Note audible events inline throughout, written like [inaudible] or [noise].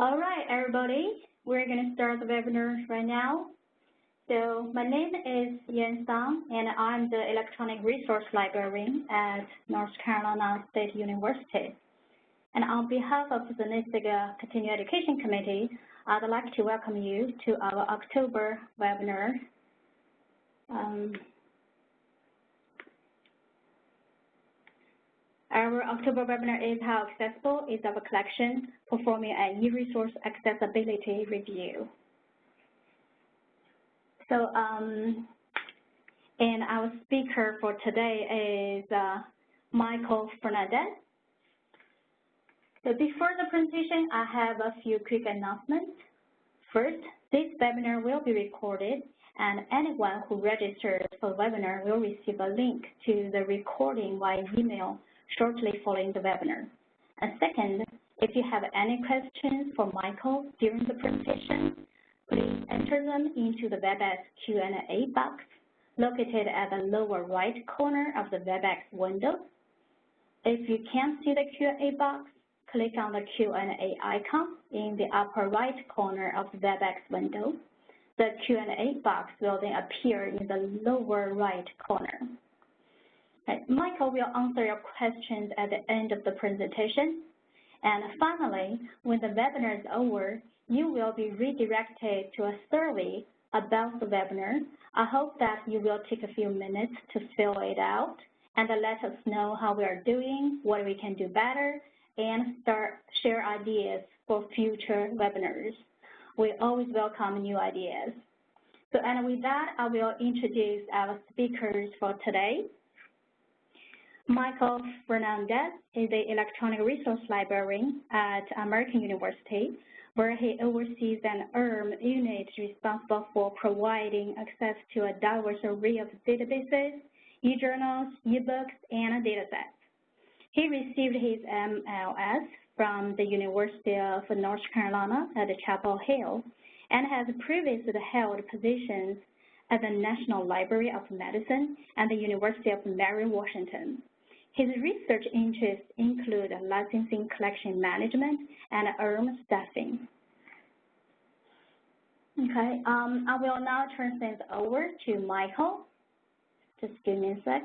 All right, everybody, we're going to start the webinar right now. So my name is Yan Sang, and I'm the Electronic Resource Librarian at North Carolina State University. And on behalf of the NASIG Continuing Education Committee, I'd like to welcome you to our October webinar. Um, Our October webinar is How Accessible is Our Collection, performing an e-resource accessibility review. So, um, and our speaker for today is uh, Michael Fernandez. So before the presentation, I have a few quick announcements. First, this webinar will be recorded and anyone who registers for the webinar will receive a link to the recording via email shortly following the webinar. And second, if you have any questions for Michael during the presentation, please enter them into the WebEx Q&A box located at the lower right corner of the WebEx window. If you can't see the Q&A box, click on the Q&A icon in the upper right corner of the WebEx window. The Q&A box will then appear in the lower right corner. Michael will answer your questions at the end of the presentation. And finally, when the webinar is over, you will be redirected to a survey about the webinar. I hope that you will take a few minutes to fill it out and let us know how we are doing, what we can do better, and start share ideas for future webinars. We always welcome new ideas. So, and with that, I will introduce our speakers for today. Michael Fernandez is the Electronic Resource Librarian at American University, where he oversees an ERM unit responsible for providing access to a diverse array of databases, e-journals, e-books, and datasets. He received his MLS from the University of North Carolina at Chapel Hill and has previously held positions at the National Library of Medicine and the University of Mary Washington. His research interests include licensing collection management and ERM staffing. Okay, um, I will now turn things over to Michael. Just give me a sec.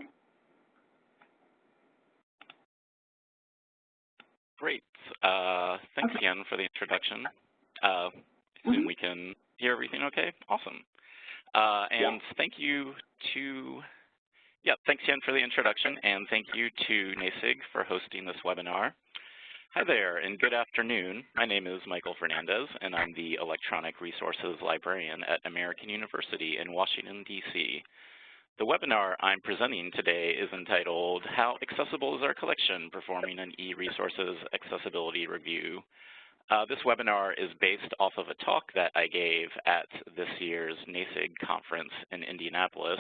Great. Uh, thanks okay. again for the introduction. Uh, assume mm -hmm. we can hear everything okay? Awesome. Uh, and yeah. thank you to yeah, thanks, Jen, for the introduction, and thank you to NASIG for hosting this webinar. Hi there, and good afternoon. My name is Michael Fernandez, and I'm the Electronic Resources Librarian at American University in Washington, D.C. The webinar I'm presenting today is entitled, How Accessible is Our Collection? Performing an E-Resources Accessibility Review. Uh, this webinar is based off of a talk that I gave at this year's NASIG conference in Indianapolis,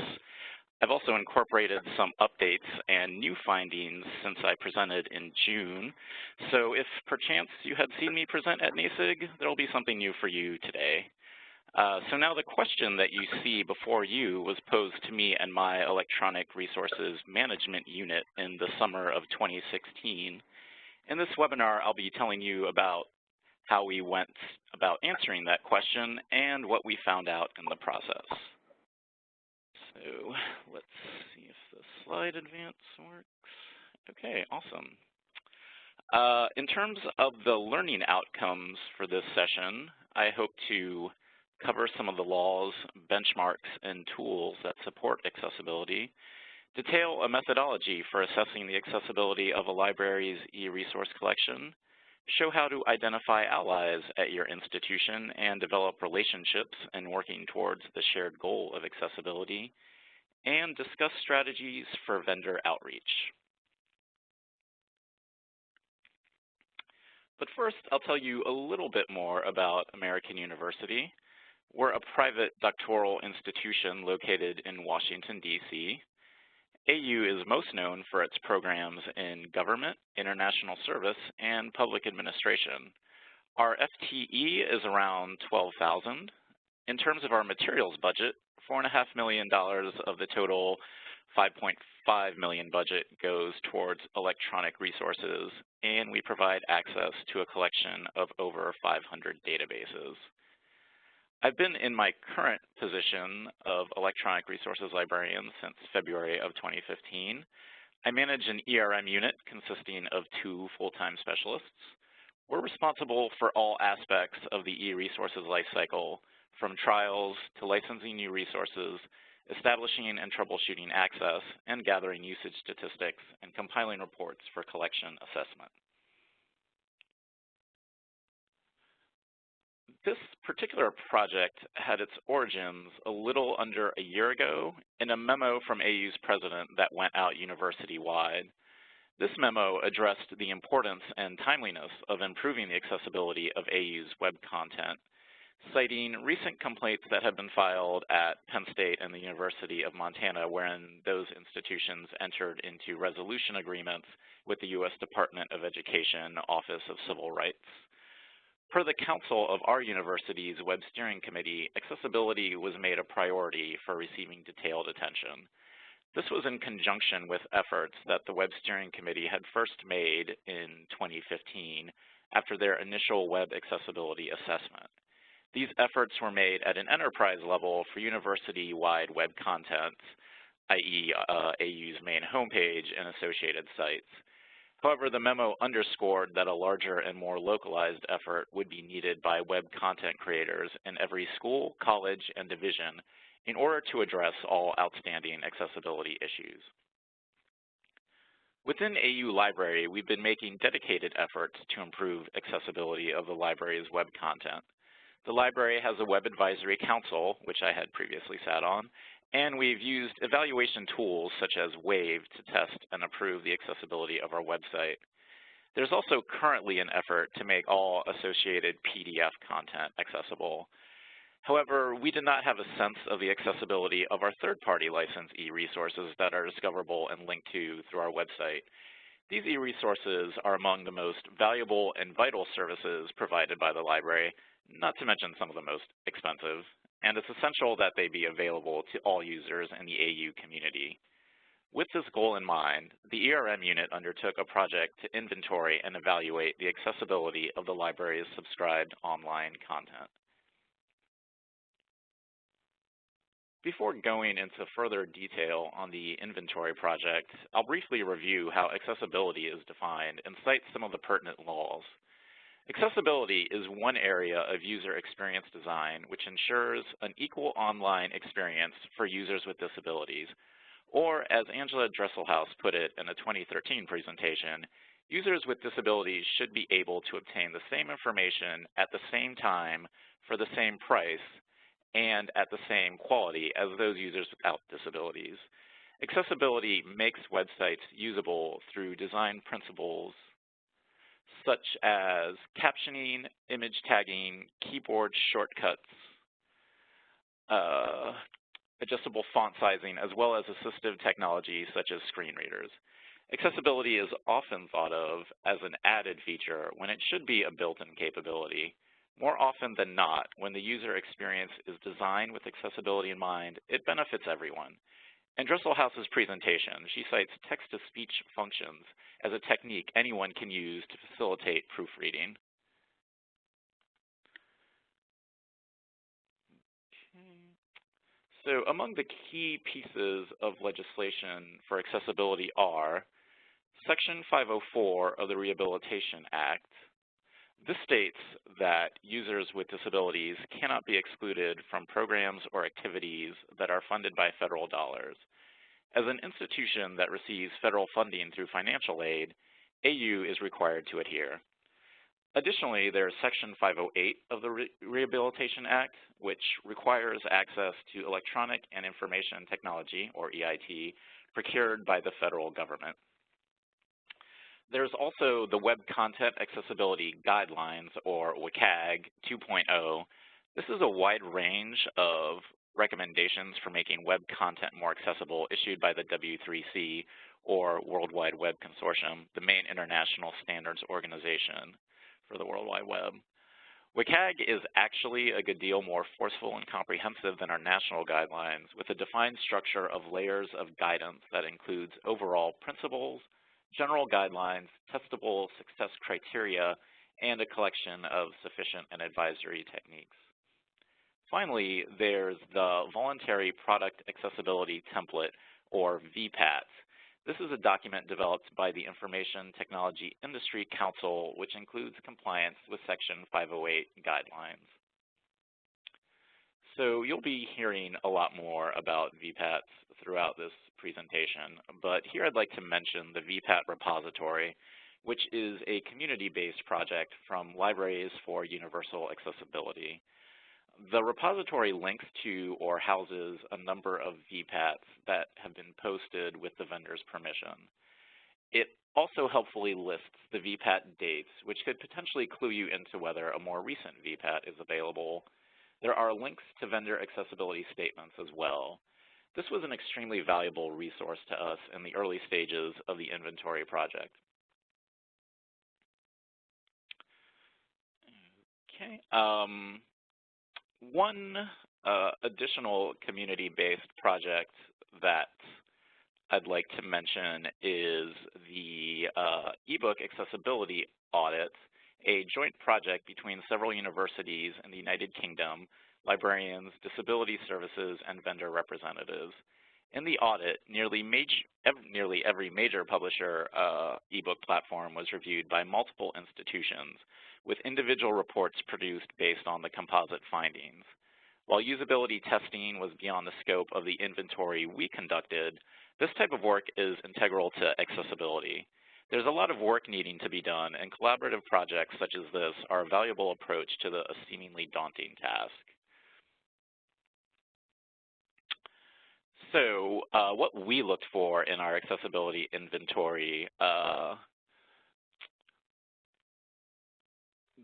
I've also incorporated some updates and new findings since I presented in June. So if perchance you had seen me present at NASIG, there will be something new for you today. Uh, so now the question that you see before you was posed to me and my Electronic Resources Management Unit in the summer of 2016. In this webinar, I'll be telling you about how we went about answering that question and what we found out in the process. So let's see if the slide advance works. Okay, awesome. Uh, in terms of the learning outcomes for this session, I hope to cover some of the laws, benchmarks, and tools that support accessibility, detail a methodology for assessing the accessibility of a library's e-resource collection, show how to identify allies at your institution and develop relationships in working towards the shared goal of accessibility, and discuss strategies for vendor outreach. But first, I'll tell you a little bit more about American University. We're a private doctoral institution located in Washington, D.C. AU is most known for its programs in government, international service, and public administration. Our FTE is around 12,000. In terms of our materials budget, $4.5 million of the total 5.5 million budget goes towards electronic resources, and we provide access to a collection of over 500 databases. I've been in my current position of electronic resources librarian since February of 2015. I manage an ERM unit consisting of two full-time specialists. We're responsible for all aspects of the e-resources lifecycle, from trials to licensing new resources, establishing and troubleshooting access, and gathering usage statistics and compiling reports for collection assessment. This particular project had its origins a little under a year ago in a memo from AU's president that went out university-wide. This memo addressed the importance and timeliness of improving the accessibility of AU's web content, citing recent complaints that have been filed at Penn State and the University of Montana wherein those institutions entered into resolution agreements with the U.S. Department of Education Office of Civil Rights. Per the counsel of our university's Web Steering Committee, accessibility was made a priority for receiving detailed attention. This was in conjunction with efforts that the Web Steering Committee had first made in 2015 after their initial web accessibility assessment. These efforts were made at an enterprise level for university-wide web content, i.e. Uh, AU's main homepage and associated sites. However, the memo underscored that a larger and more localized effort would be needed by web content creators in every school, college, and division in order to address all outstanding accessibility issues. Within AU Library, we've been making dedicated efforts to improve accessibility of the library's web content. The library has a Web Advisory Council, which I had previously sat on, and we've used evaluation tools such as WAVE to test and approve the accessibility of our website. There's also currently an effort to make all associated PDF content accessible. However, we did not have a sense of the accessibility of our third-party license e-resources that are discoverable and linked to through our website. These e-resources are among the most valuable and vital services provided by the library, not to mention some of the most expensive and it's essential that they be available to all users in the AU community. With this goal in mind, the ERM unit undertook a project to inventory and evaluate the accessibility of the library's subscribed online content. Before going into further detail on the inventory project, I'll briefly review how accessibility is defined and cite some of the pertinent laws. Accessibility is one area of user experience design which ensures an equal online experience for users with disabilities. Or, as Angela Dresselhaus put it in a 2013 presentation, users with disabilities should be able to obtain the same information at the same time for the same price and at the same quality as those users without disabilities. Accessibility makes websites usable through design principles such as captioning, image tagging, keyboard shortcuts, uh, adjustable font sizing, as well as assistive technology such as screen readers. Accessibility is often thought of as an added feature when it should be a built-in capability. More often than not, when the user experience is designed with accessibility in mind, it benefits everyone. In Dresselhaus's presentation, she cites text-to-speech functions as a technique anyone can use to facilitate proofreading. So among the key pieces of legislation for accessibility are Section 504 of the Rehabilitation Act. This states that users with disabilities cannot be excluded from programs or activities that are funded by federal dollars. As an institution that receives federal funding through financial aid, AU is required to adhere. Additionally, there is Section 508 of the Re Rehabilitation Act, which requires access to electronic and information technology, or EIT, procured by the federal government. There's also the Web Content Accessibility Guidelines, or WCAG 2.0. This is a wide range of recommendations for making web content more accessible issued by the W3C, or World Wide Web Consortium, the main international standards organization for the World Wide Web. WCAG is actually a good deal more forceful and comprehensive than our national guidelines with a defined structure of layers of guidance that includes overall principles, general guidelines, testable success criteria, and a collection of sufficient and advisory techniques. Finally, there's the Voluntary Product Accessibility Template, or VPAT. This is a document developed by the Information Technology Industry Council, which includes compliance with Section 508 guidelines. So you'll be hearing a lot more about VPATs throughout this presentation, but here I'd like to mention the VPAT repository, which is a community-based project from Libraries for Universal Accessibility. The repository links to or houses a number of VPATs that have been posted with the vendor's permission. It also helpfully lists the VPAT dates, which could potentially clue you into whether a more recent VPAT is available. There are links to vendor accessibility statements as well. This was an extremely valuable resource to us in the early stages of the inventory project. Okay. Um, one uh, additional community-based project that I'd like to mention is the uh, ebook accessibility audit, a joint project between several universities in the United Kingdom, librarians, disability services, and vendor representatives. In the audit, nearly, major, nearly every major publisher uh, ebook platform was reviewed by multiple institutions, with individual reports produced based on the composite findings. While usability testing was beyond the scope of the inventory we conducted, this type of work is integral to accessibility. There's a lot of work needing to be done, and collaborative projects such as this are a valuable approach to the seemingly daunting task. So uh, what we looked for in our accessibility inventory uh,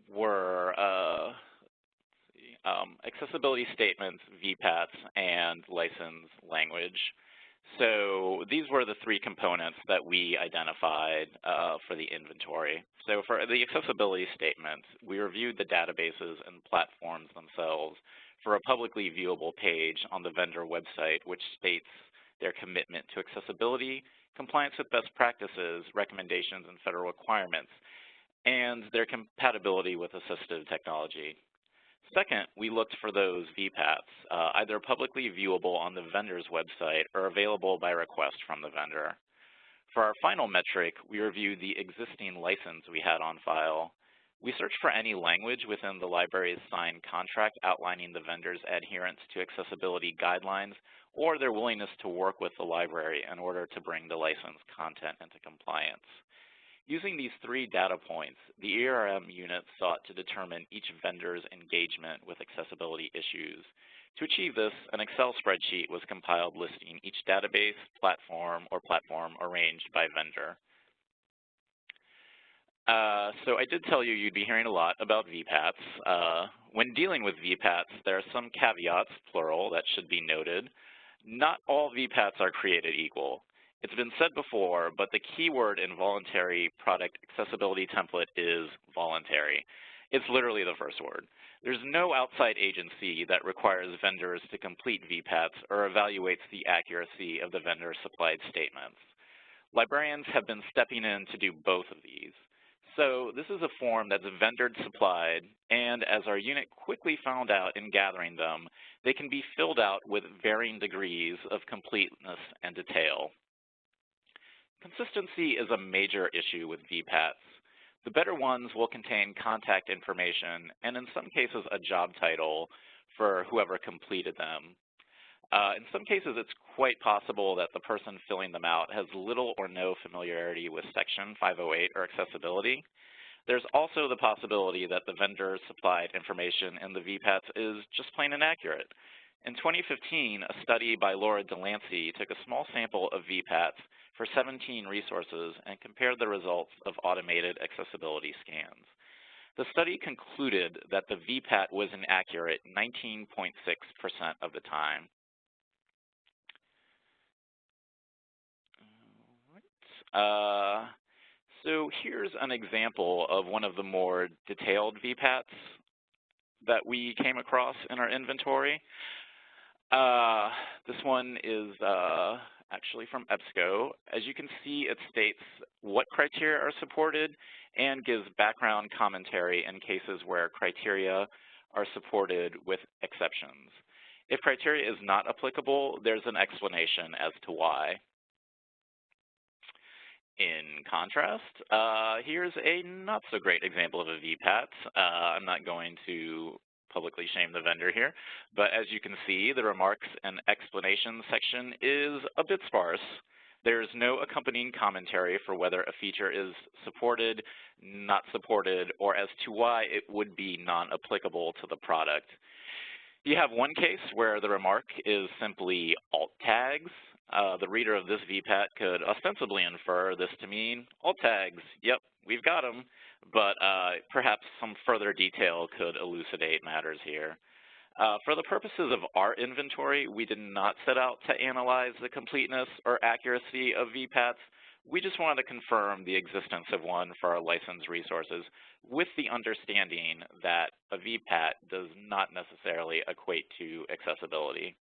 were uh, um, accessibility statements, VPATs, and license language. So these were the three components that we identified uh, for the inventory. So for the accessibility statements, we reviewed the databases and platforms themselves for a publicly viewable page on the vendor website which states their commitment to accessibility, compliance with best practices, recommendations, and federal requirements, and their compatibility with assistive technology. Second, we looked for those VPATs, uh, either publicly viewable on the vendor's website or available by request from the vendor. For our final metric, we reviewed the existing license we had on file. We searched for any language within the library's signed contract outlining the vendor's adherence to accessibility guidelines or their willingness to work with the library in order to bring the licensed content into compliance. Using these three data points, the ERM unit sought to determine each vendor's engagement with accessibility issues. To achieve this, an Excel spreadsheet was compiled listing each database, platform, or platform arranged by vendor. Uh, so I did tell you you'd be hearing a lot about VPATs. Uh, when dealing with VPATs, there are some caveats, plural, that should be noted. Not all VPATs are created equal. It's been said before, but the key word in voluntary product accessibility template is voluntary. It's literally the first word. There's no outside agency that requires vendors to complete VPATs or evaluates the accuracy of the vendor supplied statements. Librarians have been stepping in to do both of these. So this is a form that's vendor supplied, and as our unit quickly found out in gathering them, they can be filled out with varying degrees of completeness and detail. Consistency is a major issue with VPATs. The better ones will contain contact information and in some cases a job title for whoever completed them. Uh, in some cases, it's quite possible that the person filling them out has little or no familiarity with Section 508 or accessibility. There's also the possibility that the vendor supplied information in the VPATs is just plain inaccurate. In 2015, a study by Laura Delancey took a small sample of VPATs for 17 resources and compared the results of automated accessibility scans. The study concluded that the VPAT was inaccurate 19.6% of the time. Uh, so here's an example of one of the more detailed VPATs. that we came across in our inventory. Uh, this one is uh, actually from EBSCO. As you can see, it states what criteria are supported and gives background commentary in cases where criteria are supported with exceptions. If criteria is not applicable, there's an explanation as to why. In contrast, uh, here's a not so great example of a VPAT. Uh, I'm not going to publicly shame the vendor here, but as you can see, the remarks and explanations section is a bit sparse. There's no accompanying commentary for whether a feature is supported, not supported, or as to why it would be non-applicable to the product. You have one case where the remark is simply alt tags. Uh, the reader of this VPAT could ostensibly infer this to mean alt tags, yep, we've got them, but uh, perhaps some further detail could elucidate matters here. Uh, for the purposes of our inventory, we did not set out to analyze the completeness or accuracy of VPATs. We just wanted to confirm the existence of one for our licensed resources with the understanding that a VPAT does not necessarily equate to accessibility.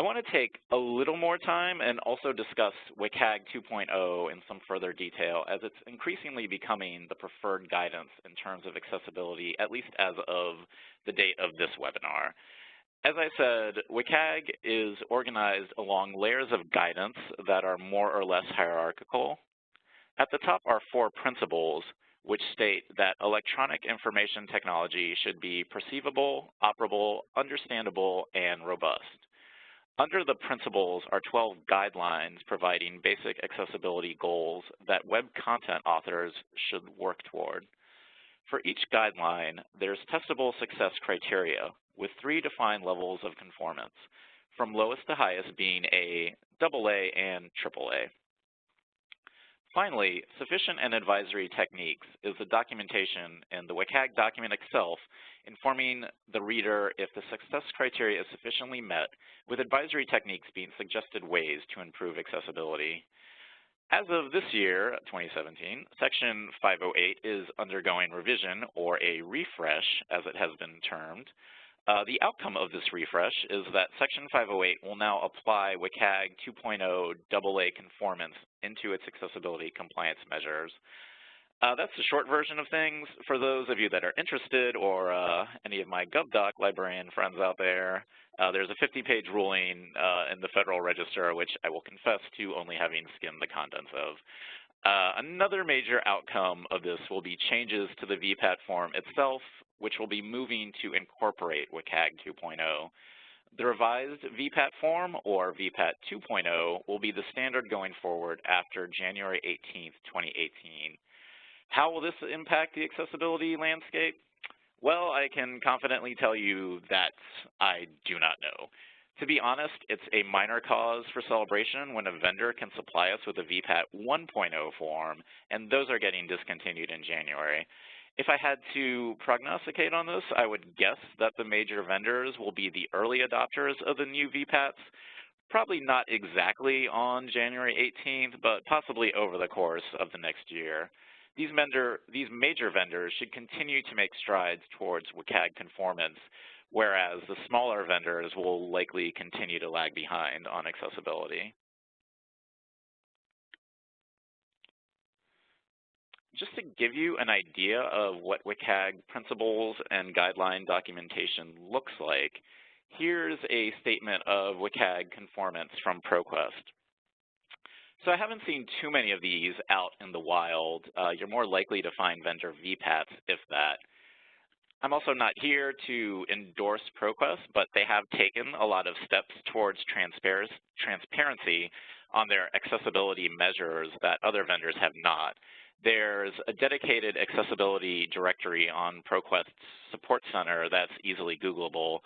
I want to take a little more time and also discuss WCAG 2.0 in some further detail as it's increasingly becoming the preferred guidance in terms of accessibility, at least as of the date of this webinar. As I said, WCAG is organized along layers of guidance that are more or less hierarchical. At the top are four principles which state that electronic information technology should be perceivable, operable, understandable, and robust. Under the principles are 12 guidelines providing basic accessibility goals that web content authors should work toward. For each guideline, there's testable success criteria with three defined levels of conformance, from lowest to highest being a AA and AAA. Finally, sufficient and advisory techniques is the documentation in the WCAG document itself informing the reader if the success criteria is sufficiently met, with advisory techniques being suggested ways to improve accessibility. As of this year, 2017, Section 508 is undergoing revision, or a refresh, as it has been termed. Uh, the outcome of this refresh is that Section 508 will now apply WCAG 2.0 AA conformance into its accessibility compliance measures. Uh, that's the short version of things. For those of you that are interested or uh, any of my GovDoc librarian friends out there, uh, there's a 50-page ruling uh, in the Federal Register, which I will confess to only having skimmed the contents of. Uh, another major outcome of this will be changes to the VPAT form itself, which will be moving to incorporate WCAG 2.0. The revised VPAT form, or VPAT 2.0, will be the standard going forward after January 18, 2018. How will this impact the accessibility landscape? Well, I can confidently tell you that I do not know. To be honest, it's a minor cause for celebration when a vendor can supply us with a VPAT 1.0 form, and those are getting discontinued in January. If I had to prognosticate on this, I would guess that the major vendors will be the early adopters of the new VPATs, probably not exactly on January 18th, but possibly over the course of the next year. These, vendor, these major vendors should continue to make strides towards WCAG conformance, whereas the smaller vendors will likely continue to lag behind on accessibility. Just to give you an idea of what WCAG principles and guideline documentation looks like, here's a statement of WCAG conformance from ProQuest. So I haven't seen too many of these out in the wild. Uh, you're more likely to find vendor VPATs, if that. I'm also not here to endorse ProQuest, but they have taken a lot of steps towards transparency on their accessibility measures that other vendors have not. There's a dedicated accessibility directory on ProQuest's support center that's easily Googleable.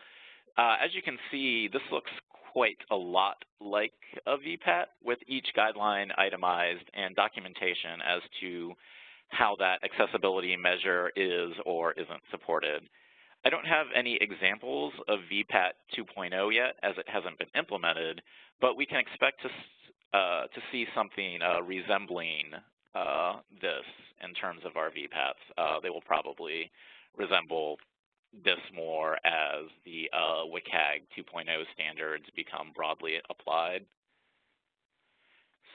Uh, as you can see, this looks quite a lot like a VPAT with each guideline itemized and documentation as to how that accessibility measure is or isn't supported. I don't have any examples of VPAT 2.0 yet as it hasn't been implemented, but we can expect to, uh, to see something uh, resembling uh, this in terms of our VPATs. Uh, they will probably resemble this more as the uh, WCAG 2.0 standards become broadly applied.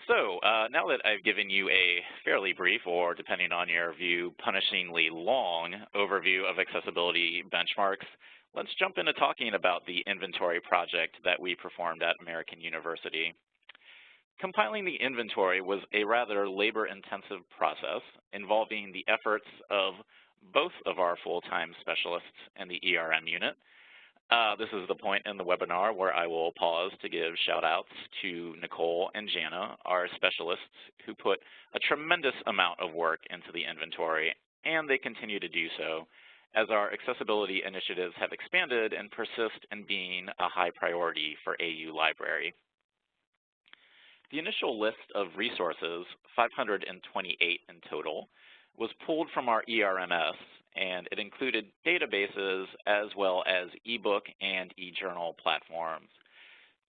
So uh, now that I've given you a fairly brief, or depending on your view, punishingly long overview of accessibility benchmarks, let's jump into talking about the inventory project that we performed at American University. Compiling the inventory was a rather labor-intensive process involving the efforts of both of our full-time specialists in the ERM unit, uh, this is the point in the webinar where I will pause to give shout outs to Nicole and Jana, our specialists who put a tremendous amount of work into the inventory, and they continue to do so as our accessibility initiatives have expanded and persist in being a high priority for AU Library. The initial list of resources, 528 in total, was pulled from our ERMS and it included databases as well as ebook and e-journal platforms.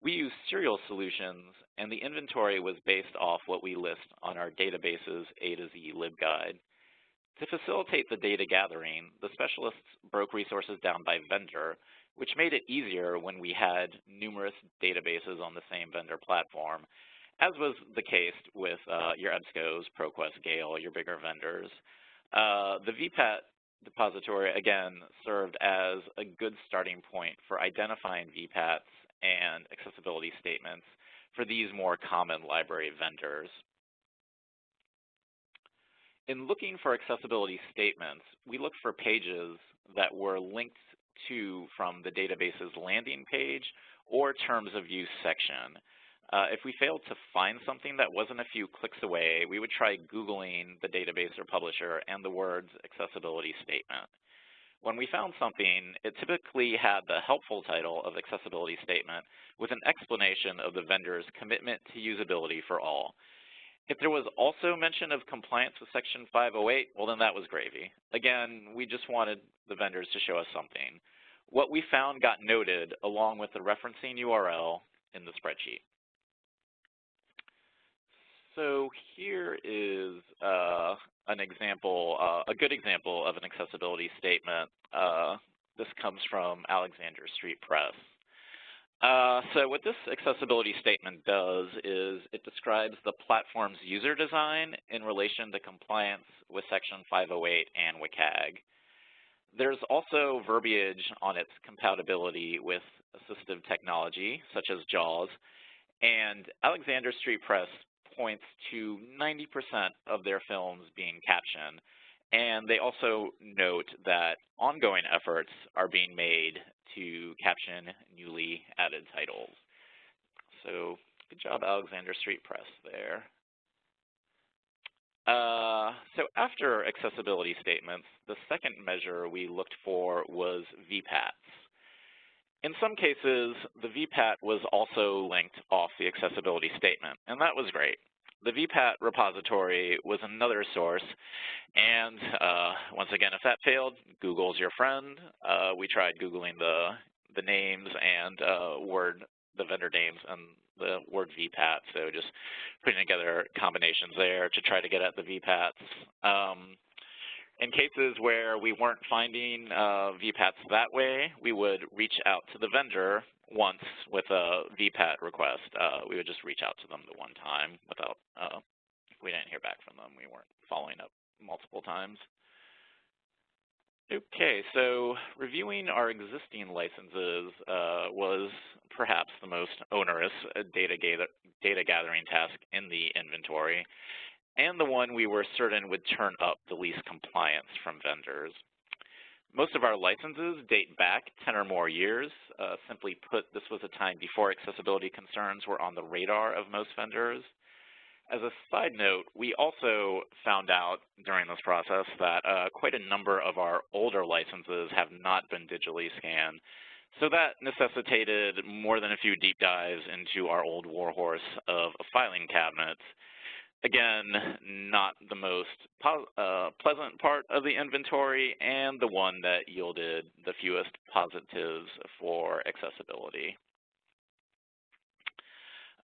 We use serial solutions, and the inventory was based off what we list on our databases A to Z LibGuide. To facilitate the data gathering, the specialists broke resources down by vendor, which made it easier when we had numerous databases on the same vendor platform, as was the case with uh, your EBSCOs, ProQuest, Gale, your bigger vendors. Uh, the VPAT depository, again, served as a good starting point for identifying VPATs and accessibility statements for these more common library vendors. In looking for accessibility statements, we looked for pages that were linked to from the database's landing page or terms of use section. Uh, if we failed to find something that wasn't a few clicks away, we would try Googling the database or publisher and the words accessibility statement. When we found something, it typically had the helpful title of accessibility statement with an explanation of the vendor's commitment to usability for all. If there was also mention of compliance with Section 508, well, then that was gravy. Again, we just wanted the vendors to show us something. What we found got noted along with the referencing URL in the spreadsheet. So here is uh, an example, uh, a good example of an accessibility statement. Uh, this comes from Alexander Street Press. Uh, so what this accessibility statement does is it describes the platform's user design in relation to compliance with Section 508 and WCAG. There's also verbiage on its compatibility with assistive technology, such as JAWS, and Alexander Street Press points to 90% of their films being captioned. And they also note that ongoing efforts are being made to caption newly added titles. So good job, Alexander Street Press there. Uh, so after accessibility statements, the second measure we looked for was VPATs. In some cases, the VPAT was also linked off the accessibility statement, and that was great. The VPAT repository was another source, and uh, once again, if that failed, Google's your friend. Uh, we tried Googling the, the names and uh, word, the vendor names and the word VPAT, so just putting together combinations there to try to get at the VPATs. Um, in cases where we weren't finding uh, VPATs that way, we would reach out to the vendor once with a VPAT request. Uh, we would just reach out to them the one time without, uh, we didn't hear back from them, we weren't following up multiple times. Okay, so reviewing our existing licenses uh, was perhaps the most onerous data, gather, data gathering task in the inventory and the one we were certain would turn up the least compliance from vendors. Most of our licenses date back 10 or more years. Uh, simply put, this was a time before accessibility concerns were on the radar of most vendors. As a side note, we also found out during this process that uh, quite a number of our older licenses have not been digitally scanned. So that necessitated more than a few deep dives into our old warhorse of filing cabinets Again, not the most uh, pleasant part of the inventory and the one that yielded the fewest positives for accessibility.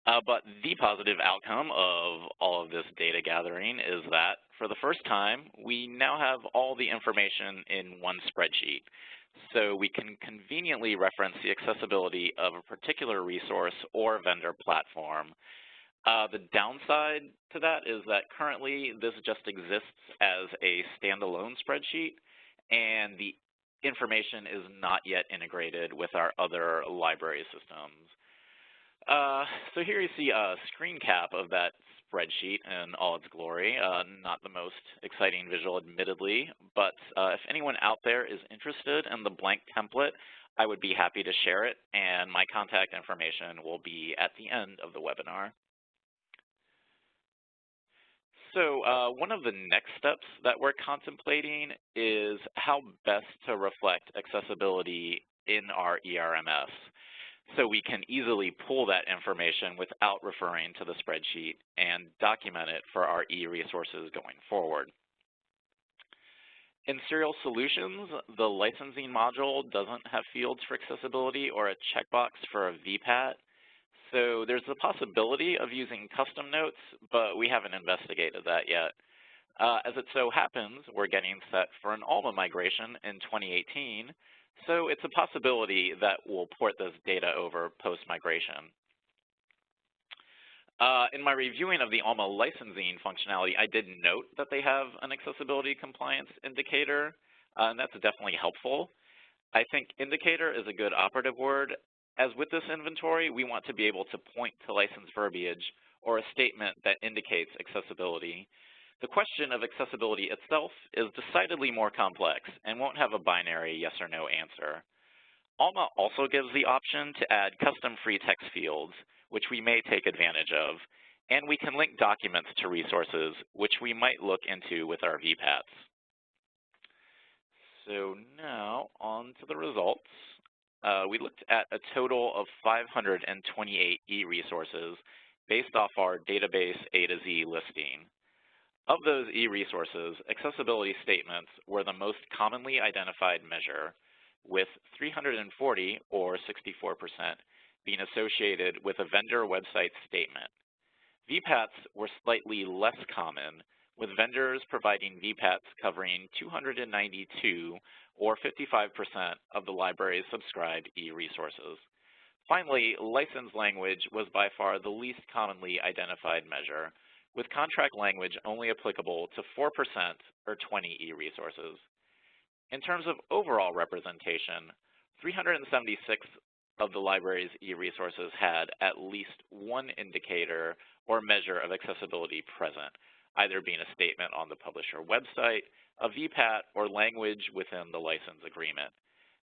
Uh, but the positive outcome of all of this data gathering is that for the first time, we now have all the information in one spreadsheet. So we can conveniently reference the accessibility of a particular resource or vendor platform. Uh, the downside to that is that currently this just exists as a standalone spreadsheet and the information is not yet integrated with our other library systems. Uh, so here you see a screen cap of that spreadsheet in all its glory. Uh, not the most exciting visual, admittedly, but uh, if anyone out there is interested in the blank template, I would be happy to share it, and my contact information will be at the end of the webinar. So uh, one of the next steps that we're contemplating is how best to reflect accessibility in our ERMS so we can easily pull that information without referring to the spreadsheet and document it for our e-resources going forward. In Serial Solutions, the licensing module doesn't have fields for accessibility or a checkbox for a VPAT. So there's the possibility of using custom notes, but we haven't investigated that yet. Uh, as it so happens, we're getting set for an ALMA migration in 2018, so it's a possibility that we'll port this data over post-migration. Uh, in my reviewing of the ALMA licensing functionality, I did note that they have an accessibility compliance indicator, uh, and that's definitely helpful. I think indicator is a good operative word. As with this inventory, we want to be able to point to license verbiage or a statement that indicates accessibility. The question of accessibility itself is decidedly more complex and won't have a binary yes or no answer. ALMA also gives the option to add custom free text fields, which we may take advantage of, and we can link documents to resources, which we might look into with our VPATs. So now on to the results. Uh, we looked at a total of 528 e-resources based off our database A to Z listing. Of those e-resources, accessibility statements were the most commonly identified measure, with 340, or 64%, being associated with a vendor website statement. VPATs were slightly less common, with vendors providing VPATs covering 292, or 55%, of the library's subscribed e-resources. Finally, license language was by far the least commonly identified measure, with contract language only applicable to 4% or 20 e-resources. In terms of overall representation, 376 of the library's e-resources had at least one indicator or measure of accessibility present, either being a statement on the publisher website, a VPAT, or language within the license agreement.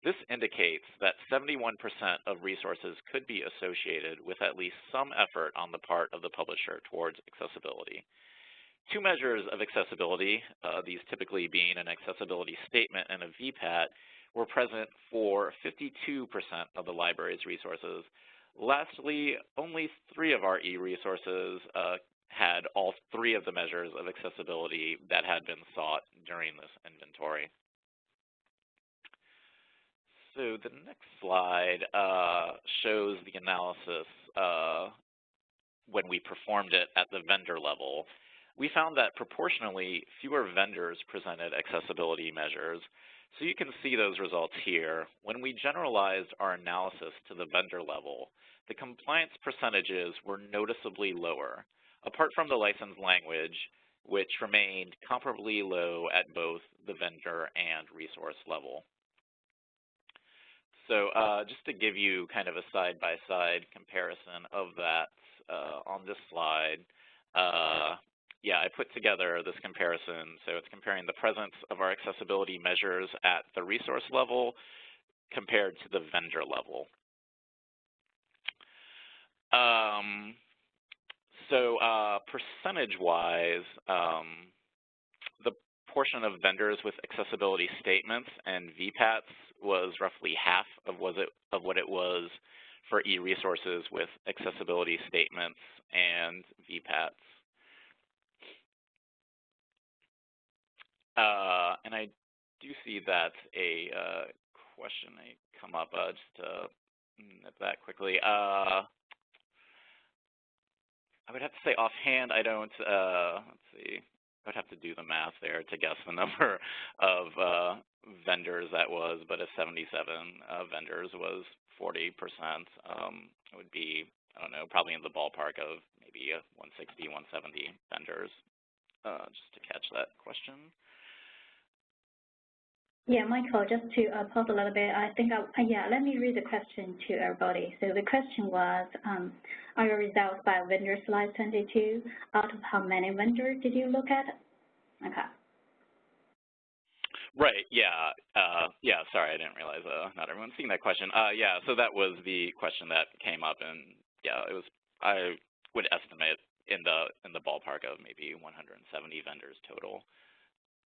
This indicates that 71% of resources could be associated with at least some effort on the part of the publisher towards accessibility. Two measures of accessibility, uh, these typically being an accessibility statement and a VPAT, were present for 52% of the library's resources. Lastly, only three of our e-resources uh, had all three of the measures of accessibility that had been sought during this inventory. So the next slide uh, shows the analysis uh, when we performed it at the vendor level. We found that proportionally fewer vendors presented accessibility measures. So you can see those results here. When we generalized our analysis to the vendor level, the compliance percentages were noticeably lower, apart from the license language, which remained comparably low at both the vendor and resource level. So uh, just to give you kind of a side-by-side -side comparison of that uh, on this slide, uh, yeah, I put together this comparison. So it's comparing the presence of our accessibility measures at the resource level compared to the vendor level. Um, so uh, percentage-wise, um, the portion of vendors with accessibility statements and VPATs was roughly half of, was it, of what it was for e-resources with accessibility statements and VPATs. Uh, and I do see that a uh, question may come up, uh, just to nip that quickly. Uh, I would have to say offhand, I don't, uh, let's see, I would have to do the math there to guess the [laughs] number of uh, vendors that was, but if 77 uh, vendors was 40%, um, it would be, I don't know, probably in the ballpark of maybe 160, 170 vendors, uh, just to catch that question. Yeah, Michael, just to uh, pause a little bit, I think, I, uh, yeah, let me read the question to everybody. So the question was, um, are your results by vendor slide 22? Out of how many vendors did you look at? Okay. Right, yeah, uh, yeah, sorry, I didn't realize uh, not everyone's seeing that question. Uh, yeah, so that was the question that came up, and yeah, it was, I would estimate in the in the ballpark of maybe 170 vendors total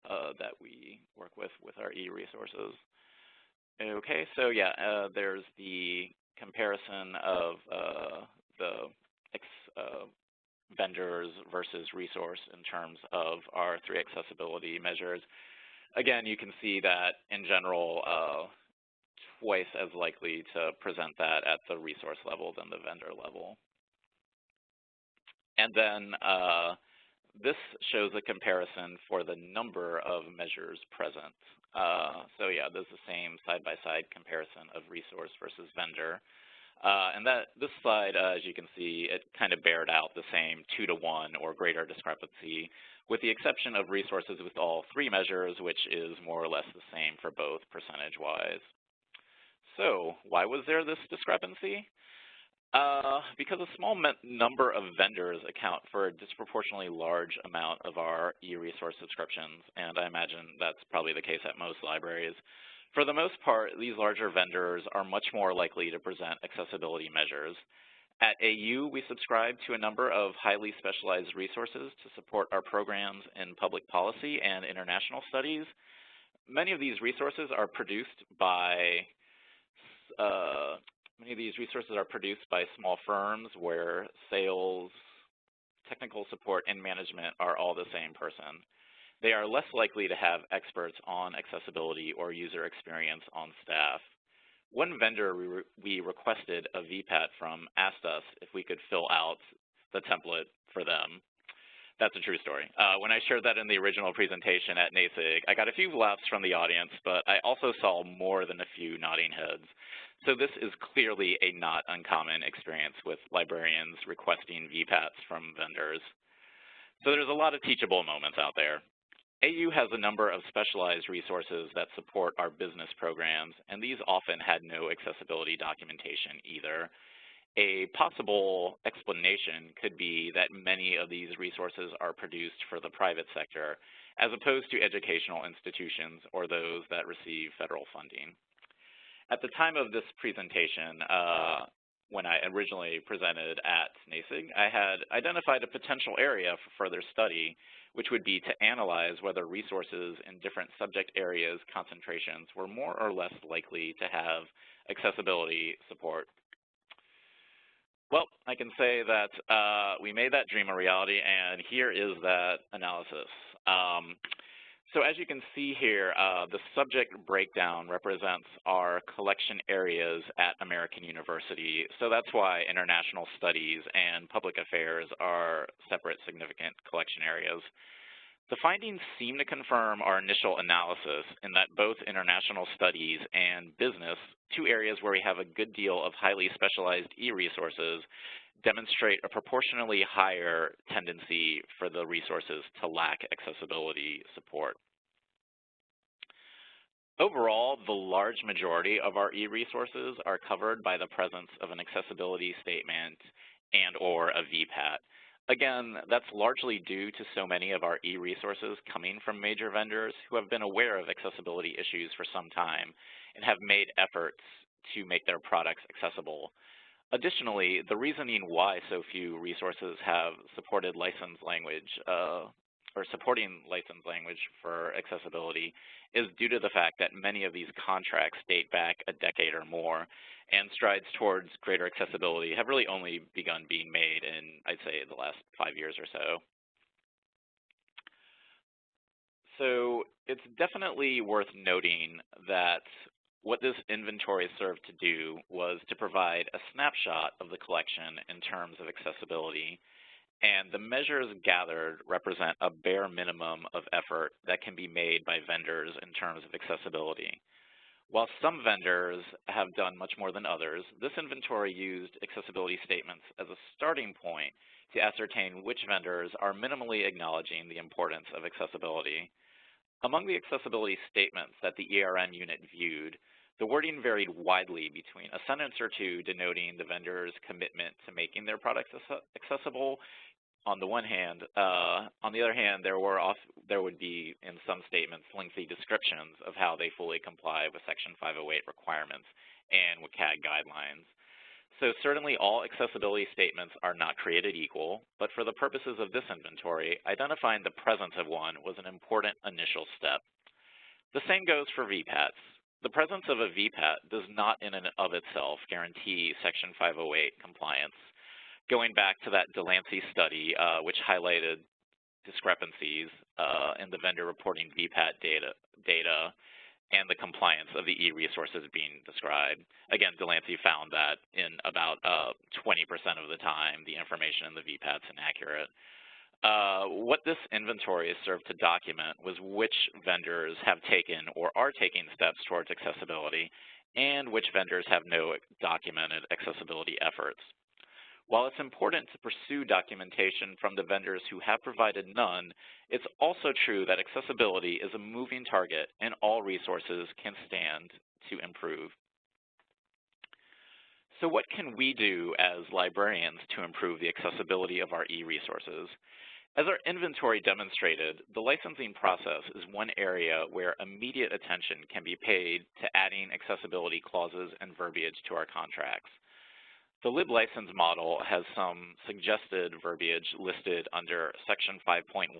uh, that we work with with our e-resources. Okay, so yeah, uh, there's the comparison of uh, the uh, vendors versus resource in terms of our three accessibility measures. Again, you can see that in general, uh, twice as likely to present that at the resource level than the vendor level. And then uh, this shows a comparison for the number of measures present. Uh, so yeah, there's the same side-by-side -side comparison of resource versus vendor. Uh, and that this slide, uh, as you can see, it kind of bared out the same two to one or greater discrepancy, with the exception of resources with all three measures, which is more or less the same for both percentage-wise. So why was there this discrepancy? Uh, because a small number of vendors account for a disproportionately large amount of our e-resource subscriptions, and I imagine that's probably the case at most libraries. For the most part, these larger vendors are much more likely to present accessibility measures. At AU, we subscribe to a number of highly specialized resources to support our programs in public policy and international studies. Many of these resources are produced by uh, Many of these resources are produced by small firms where sales, technical support, and management are all the same person. They are less likely to have experts on accessibility or user experience on staff. One vendor we, re we requested a VPAT from asked us if we could fill out the template for them. That's a true story. Uh, when I shared that in the original presentation at NASIG, I got a few laughs from the audience, but I also saw more than a few nodding heads. So this is clearly a not uncommon experience with librarians requesting VPATs from vendors. So there's a lot of teachable moments out there. AU has a number of specialized resources that support our business programs, and these often had no accessibility documentation either. A possible explanation could be that many of these resources are produced for the private sector, as opposed to educational institutions or those that receive federal funding. At the time of this presentation, uh, when I originally presented at NASIG, I had identified a potential area for further study, which would be to analyze whether resources in different subject areas concentrations were more or less likely to have accessibility support. Well, I can say that uh, we made that dream a reality, and here is that analysis. Um, so as you can see here, uh, the subject breakdown represents our collection areas at American University. So that's why international studies and public affairs are separate significant collection areas. The findings seem to confirm our initial analysis in that both international studies and business, two areas where we have a good deal of highly specialized e-resources, demonstrate a proportionally higher tendency for the resources to lack accessibility support. Overall, the large majority of our e-resources are covered by the presence of an accessibility statement and or a VPAT. Again, that's largely due to so many of our e-resources coming from major vendors who have been aware of accessibility issues for some time and have made efforts to make their products accessible. Additionally, the reasoning why so few resources have supported licensed language uh, or supporting licensed language for accessibility is due to the fact that many of these contracts date back a decade or more, and strides towards greater accessibility have really only begun being made in, I'd say, the last five years or so. So it's definitely worth noting that what this inventory served to do was to provide a snapshot of the collection in terms of accessibility. And the measures gathered represent a bare minimum of effort that can be made by vendors in terms of accessibility. While some vendors have done much more than others, this inventory used accessibility statements as a starting point to ascertain which vendors are minimally acknowledging the importance of accessibility. Among the accessibility statements that the ERM unit viewed, the wording varied widely between a sentence or two denoting the vendor's commitment to making their products accessible on the one hand. Uh, on the other hand, there were off, there would be in some statements lengthy descriptions of how they fully comply with Section 508 requirements and WCAG guidelines. So certainly all accessibility statements are not created equal, but for the purposes of this inventory, identifying the presence of one was an important initial step. The same goes for VPATs. The presence of a VPAT does not in and of itself guarantee Section 508 compliance. Going back to that Delancey study, uh, which highlighted discrepancies uh, in the vendor reporting VPAT data, data and the compliance of the e-resources being described. Again, Delancey found that in about 20% uh, of the time, the information in the VPAT's inaccurate. Uh, what this inventory served to document was which vendors have taken or are taking steps towards accessibility and which vendors have no documented accessibility efforts. While it's important to pursue documentation from the vendors who have provided none, it's also true that accessibility is a moving target and all resources can stand to improve. So what can we do as librarians to improve the accessibility of our e-resources? As our inventory demonstrated, the licensing process is one area where immediate attention can be paid to adding accessibility clauses and verbiage to our contracts. The Lib license model has some suggested verbiage listed under Section 5.1,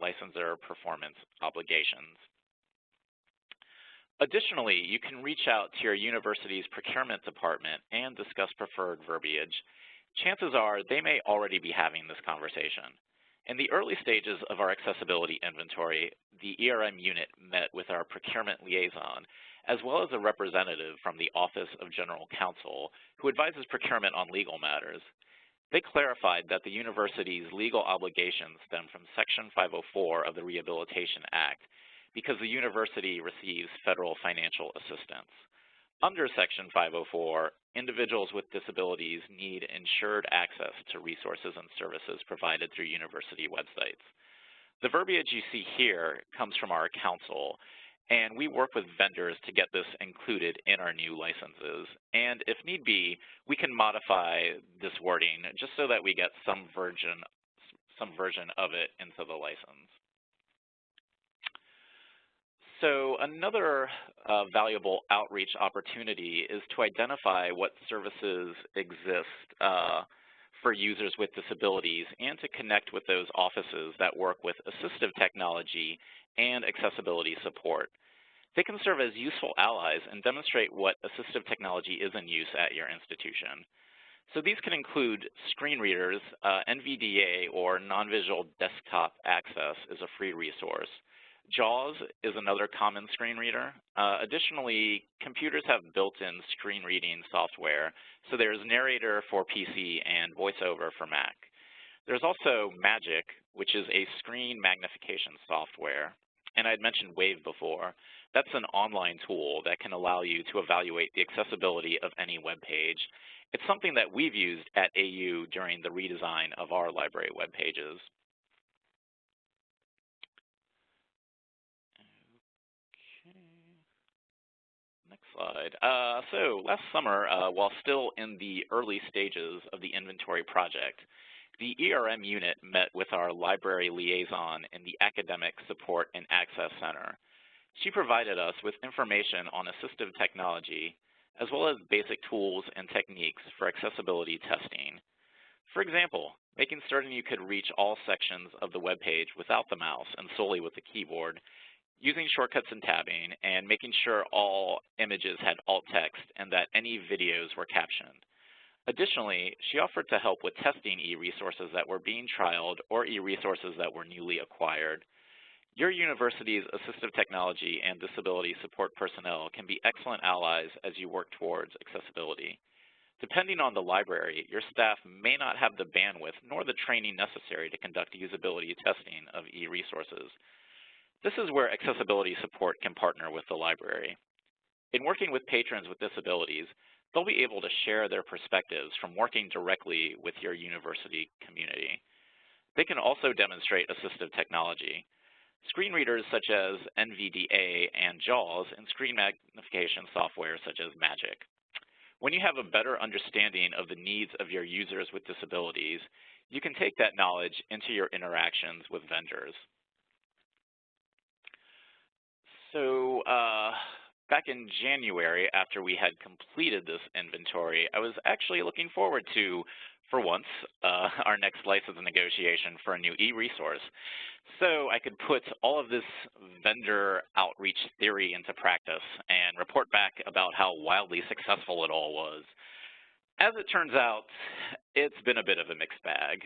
Licensor Performance Obligations. Additionally, you can reach out to your university's procurement department and discuss preferred verbiage. Chances are they may already be having this conversation. In the early stages of our accessibility inventory, the ERM unit met with our procurement liaison as well as a representative from the Office of General Counsel who advises procurement on legal matters. They clarified that the university's legal obligations stem from Section 504 of the Rehabilitation Act because the university receives federal financial assistance. Under Section 504, individuals with disabilities need insured access to resources and services provided through university websites. The verbiage you see here comes from our counsel and we work with vendors to get this included in our new licenses. And if need be, we can modify this wording just so that we get some version, some version of it into the license. So another uh, valuable outreach opportunity is to identify what services exist uh, for users with disabilities and to connect with those offices that work with assistive technology and accessibility support. They can serve as useful allies and demonstrate what assistive technology is in use at your institution. So these can include screen readers, uh, NVDA or non-visual desktop access is a free resource. JAWS is another common screen reader. Uh, additionally, computers have built-in screen reading software, so there's Narrator for PC and VoiceOver for Mac. There's also Magic, which is a screen magnification software. And I'd mentioned Wave before. That's an online tool that can allow you to evaluate the accessibility of any web page. It's something that we've used at AU during the redesign of our library web pages. Next slide. Uh, so last summer, uh, while still in the early stages of the inventory project, the ERM unit met with our library liaison in the Academic Support and Access Center. She provided us with information on assistive technology, as well as basic tools and techniques for accessibility testing. For example, making certain you could reach all sections of the web page without the mouse and solely with the keyboard, using shortcuts and tabbing, and making sure all images had alt text and that any videos were captioned. Additionally, she offered to help with testing e-resources that were being trialed or e-resources that were newly acquired. Your university's assistive technology and disability support personnel can be excellent allies as you work towards accessibility. depending on the library, your staff may not have the bandwidth nor the training necessary to conduct usability testing of e-resources. This is where accessibility support can partner with the library. In working with patrons with disabilities, they'll be able to share their perspectives from working directly with your university community. They can also demonstrate assistive technology. Screen readers such as NVDA and JAWS and screen magnification software such as Magic. When you have a better understanding of the needs of your users with disabilities, you can take that knowledge into your interactions with vendors. So uh, back in January, after we had completed this inventory, I was actually looking forward to, for once, uh, [laughs] our next license negotiation for a new e-resource. So I could put all of this vendor outreach theory into practice and report back about how wildly successful it all was. As it turns out, it's been a bit of a mixed bag.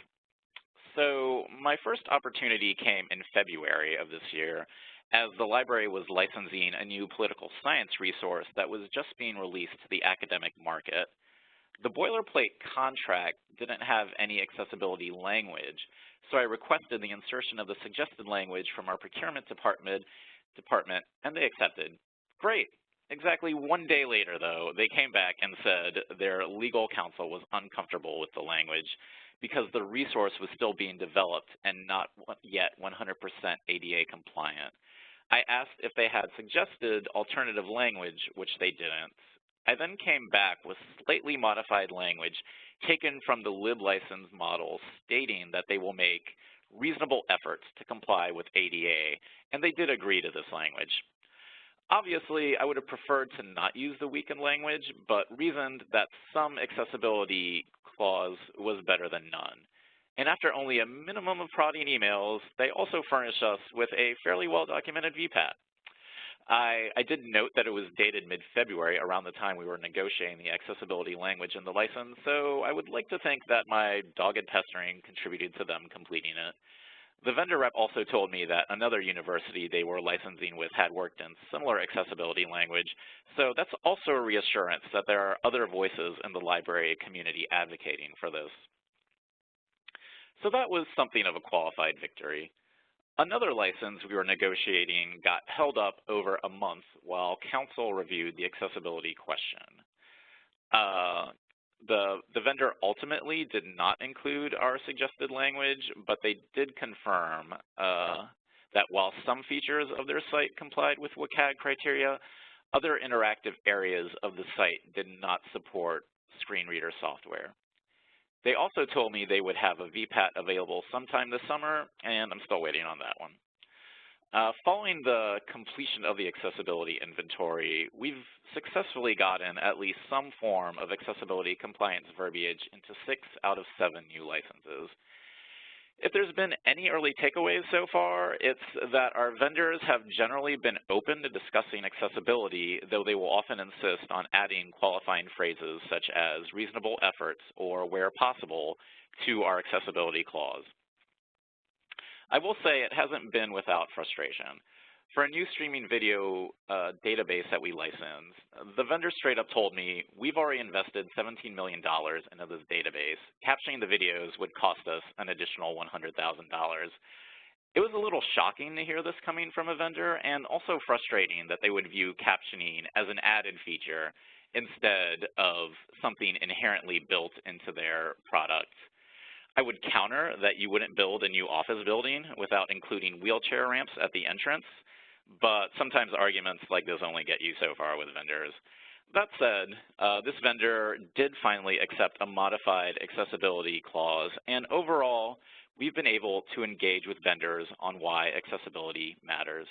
So my first opportunity came in February of this year as the library was licensing a new political science resource that was just being released to the academic market. The boilerplate contract didn't have any accessibility language, so I requested the insertion of the suggested language from our procurement department, department and they accepted. Great. Exactly one day later, though, they came back and said their legal counsel was uncomfortable with the language because the resource was still being developed and not yet 100% ADA compliant. I asked if they had suggested alternative language, which they didn't. I then came back with slightly modified language taken from the lib license model stating that they will make reasonable efforts to comply with ADA, and they did agree to this language. Obviously, I would have preferred to not use the weakened language, but reasoned that some accessibility clause was better than none. And after only a minimum of prodding emails, they also furnished us with a fairly well-documented VPAT. I, I, did note that it was dated mid-February around the time we were negotiating the accessibility language in the license, so I would like to think that my dogged pestering contributed to them completing it. The vendor rep also told me that another university they were licensing with had worked in similar accessibility language, so that's also a reassurance that there are other voices in the library community advocating for this. So that was something of a qualified victory. Another license we were negotiating got held up over a month while counsel reviewed the accessibility question. Uh, the, the vendor ultimately did not include our suggested language, but they did confirm uh, that while some features of their site complied with WCAG criteria, other interactive areas of the site did not support screen reader software. They also told me they would have a VPAT available sometime this summer, and I'm still waiting on that one. Uh, following the completion of the accessibility inventory, we've successfully gotten at least some form of accessibility compliance verbiage into six out of seven new licenses. If there's been any early takeaways so far, it's that our vendors have generally been open to discussing accessibility, though they will often insist on adding qualifying phrases such as reasonable efforts or where possible to our accessibility clause. I will say it hasn't been without frustration. For a new streaming video uh, database that we license, the vendor straight up told me, we've already invested $17 million into this database. Captioning the videos would cost us an additional $100,000. It was a little shocking to hear this coming from a vendor and also frustrating that they would view captioning as an added feature instead of something inherently built into their product. I would counter that you wouldn't build a new office building without including wheelchair ramps at the entrance, but sometimes arguments like this only get you so far with vendors. That said, uh, this vendor did finally accept a modified accessibility clause, and overall, we've been able to engage with vendors on why accessibility matters.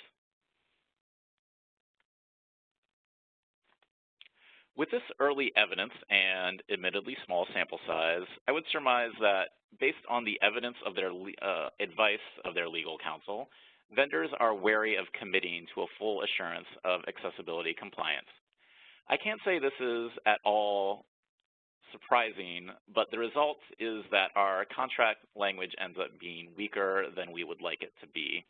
With this early evidence and admittedly small sample size, I would surmise that based on the evidence of their uh, advice of their legal counsel, vendors are wary of committing to a full assurance of accessibility compliance. I can't say this is at all surprising, but the result is that our contract language ends up being weaker than we would like it to be.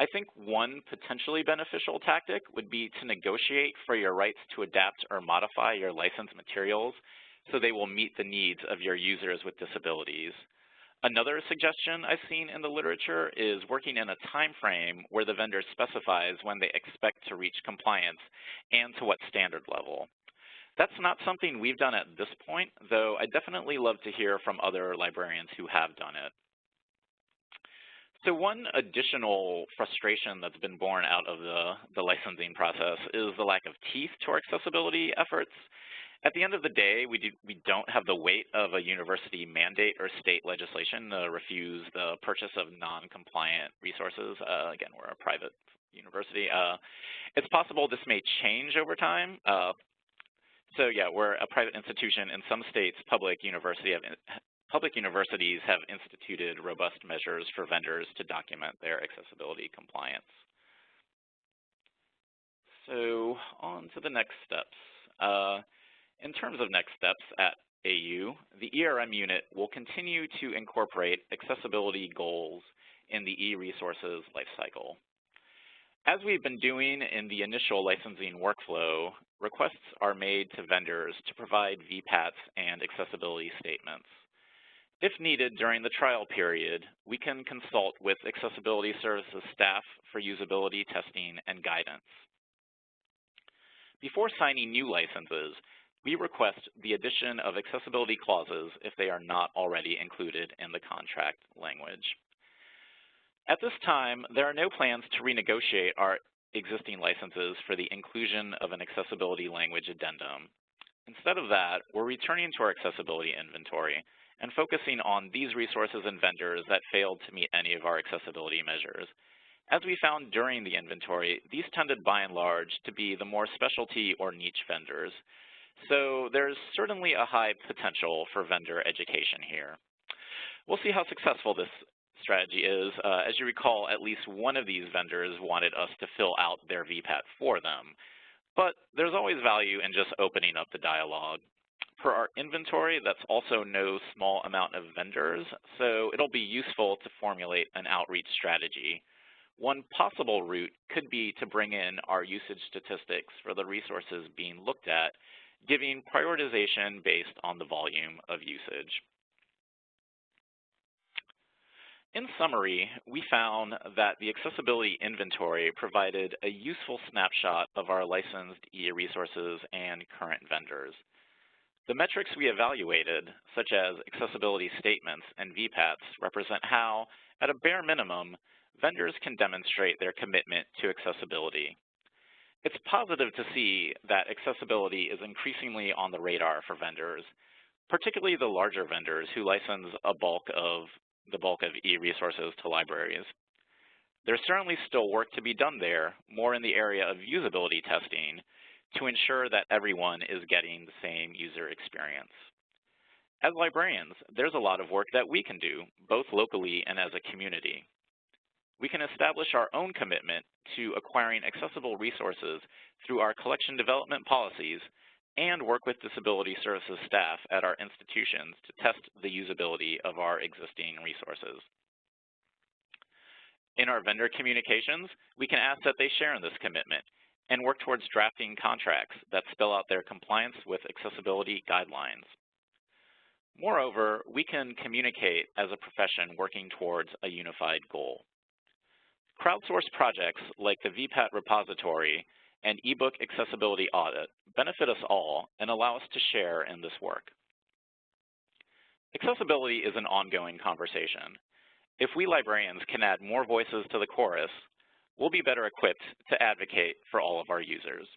I think one potentially beneficial tactic would be to negotiate for your rights to adapt or modify your license materials so they will meet the needs of your users with disabilities. Another suggestion I've seen in the literature is working in a time frame where the vendor specifies when they expect to reach compliance and to what standard level. That's not something we've done at this point, though I definitely love to hear from other librarians who have done it. So one additional frustration that's been born out of the, the licensing process is the lack of teeth to our accessibility efforts. At the end of the day, we, do, we don't have the weight of a university mandate or state legislation to refuse the purchase of non-compliant resources. Uh, again, we're a private university. Uh, it's possible this may change over time. Uh, so yeah, we're a private institution. In some states, public university have public universities have instituted robust measures for vendors to document their accessibility compliance. So on to the next steps. In terms of next steps at AU, the ERM unit will continue to incorporate accessibility goals in the e-resources lifecycle. As we've been doing in the initial licensing workflow, requests are made to vendors to provide VPATs and accessibility statements. If needed during the trial period, we can consult with Accessibility Services staff for usability testing and guidance. Before signing new licenses, we request the addition of accessibility clauses if they are not already included in the contract language. At this time, there are no plans to renegotiate our existing licenses for the inclusion of an accessibility language addendum. Instead of that, we're returning to our accessibility inventory and focusing on these resources and vendors that failed to meet any of our accessibility measures. As we found during the inventory, these tended by and large to be the more specialty or niche vendors. So there's certainly a high potential for vendor education here. We'll see how successful this strategy is. Uh, as you recall, at least one of these vendors wanted us to fill out their VPAT for them. But there's always value in just opening up the dialogue. For our inventory, that's also no small amount of vendors, so it'll be useful to formulate an outreach strategy. One possible route could be to bring in our usage statistics for the resources being looked at giving prioritization based on the volume of usage. In summary, we found that the accessibility inventory provided a useful snapshot of our licensed e-resources and current vendors. The metrics we evaluated, such as accessibility statements and VPATs, represent how, at a bare minimum, vendors can demonstrate their commitment to accessibility. It's positive to see that accessibility is increasingly on the radar for vendors, particularly the larger vendors who license a bulk of the bulk of e-resources to libraries. There's certainly still work to be done there, more in the area of usability testing, to ensure that everyone is getting the same user experience. As librarians, there's a lot of work that we can do, both locally and as a community we can establish our own commitment to acquiring accessible resources through our collection development policies and work with disability services staff at our institutions to test the usability of our existing resources. In our vendor communications, we can ask that they share in this commitment and work towards drafting contracts that spell out their compliance with accessibility guidelines. Moreover, we can communicate as a profession working towards a unified goal. Crowdsourced projects like the VPAT repository and ebook accessibility audit benefit us all and allow us to share in this work. Accessibility is an ongoing conversation. If we librarians can add more voices to the chorus, we'll be better equipped to advocate for all of our users.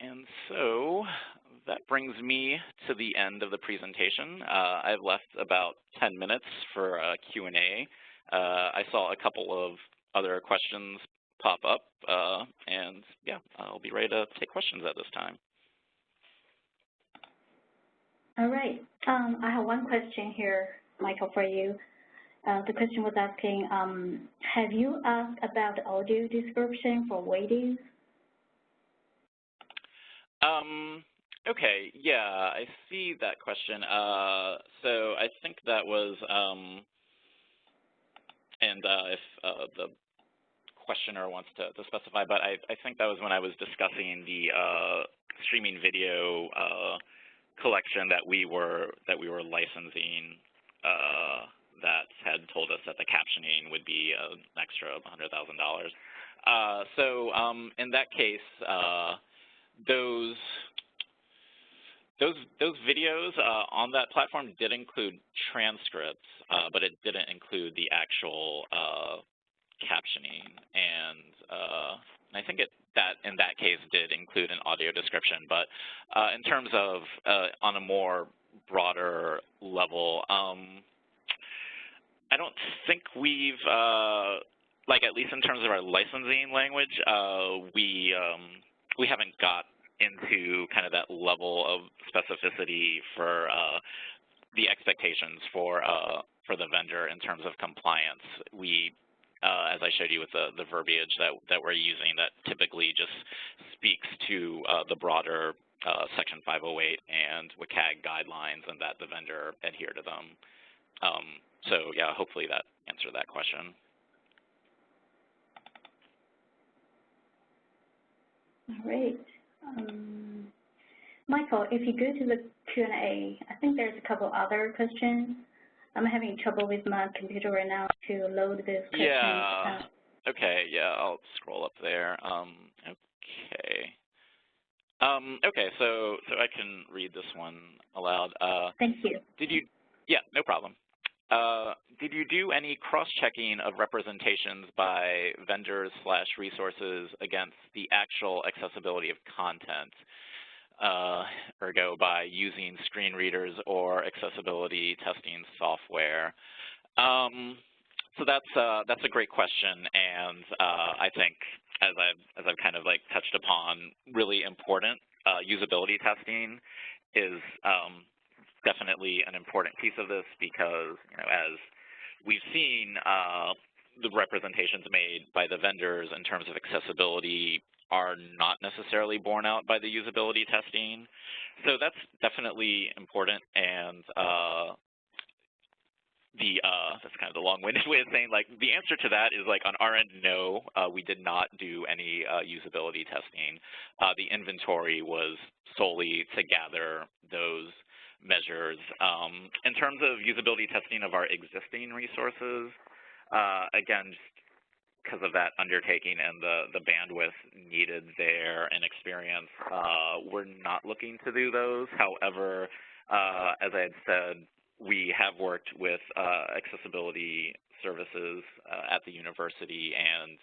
And so that brings me to the end of the presentation. Uh, I've left about 10 minutes for a Q&A. Uh, I saw a couple of other questions pop up, uh, and yeah, I'll be ready to take questions at this time. All right. Um, I have one question here, Michael, for you. Uh, the question was asking, um, have you asked about audio description for waiting? Um, okay, yeah, I see that question. Uh, so I think that was um, and uh, if uh, the questioner wants to, to specify, but I, I, think that was when I was discussing the uh, streaming video uh, collection that we were that we were licensing uh, that had told us that the captioning would be an extra $100,000. Uh, so um, in that case, those those those videos uh, on that platform did include transcripts, uh, but it didn't include the actual uh, captioning, and, I think it that in that case did include an audio description. But in terms of on a more broader level, um, I don't think we've like at least in terms of our licensing language, uh, we um, we haven't got into kind of that level of specificity for uh, the expectations for uh, for the vendor in terms of compliance. We, uh, as I showed you with the, the verbiage that, that we're using, that typically just speaks to uh, the broader uh, Section 508 and WCAG guidelines and that the vendor adhere to them. Um, so yeah, hopefully that answered that question. All right. Um, Michael, if you go to the Q&A, I think there's a couple other questions. I'm having trouble with my computer right now to load this question. Yeah. Okay, yeah, I'll scroll up there. Um, okay. Um, okay, so so I can read this one aloud. Uh, Thank you. Did you? Yeah, no problem. Uh, did you do any cross-checking of representations by vendors slash resources against the actual accessibility of content, uh, ergo by using screen readers or accessibility testing software? Um, so that's uh, that's a great question, and uh, I think as I've as I've kind of like touched upon, really important uh, usability testing is um, definitely an important piece of this because, you know, as we've seen, uh, the representations made by the vendors in terms of accessibility are not necessarily borne out by the usability testing. So that's definitely important and uh, the uh, that's kind of the long-winded [laughs] way of saying like the answer to that is like on our end no uh, we did not do any uh, usability testing uh, the inventory was solely to gather those measures. Um, in terms of usability testing of our existing resources, uh, again, just because of that undertaking and the, the bandwidth needed there and experience, uh, we're not looking to do those. However, uh, as I had said, we have worked with uh, accessibility services uh, at the university, and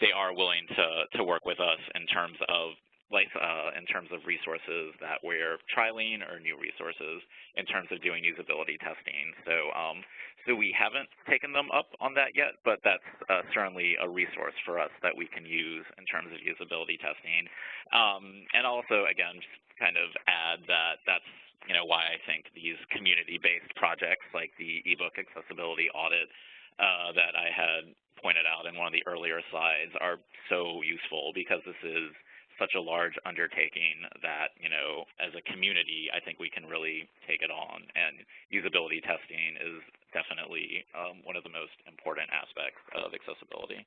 they are willing to, to work with us in terms of like uh, in terms of resources that we're trialing or new resources in terms of doing usability testing. So, um, so we haven't taken them up on that yet, but that's uh, certainly a resource for us that we can use in terms of usability testing. Um, and also, again, just kind of add that that's you know why I think these community-based projects like the ebook accessibility audit uh, that I had pointed out in one of the earlier slides are so useful because this is such a large undertaking that, you know, as a community, I think we can really take it on. And usability testing is definitely um, one of the most important aspects of accessibility.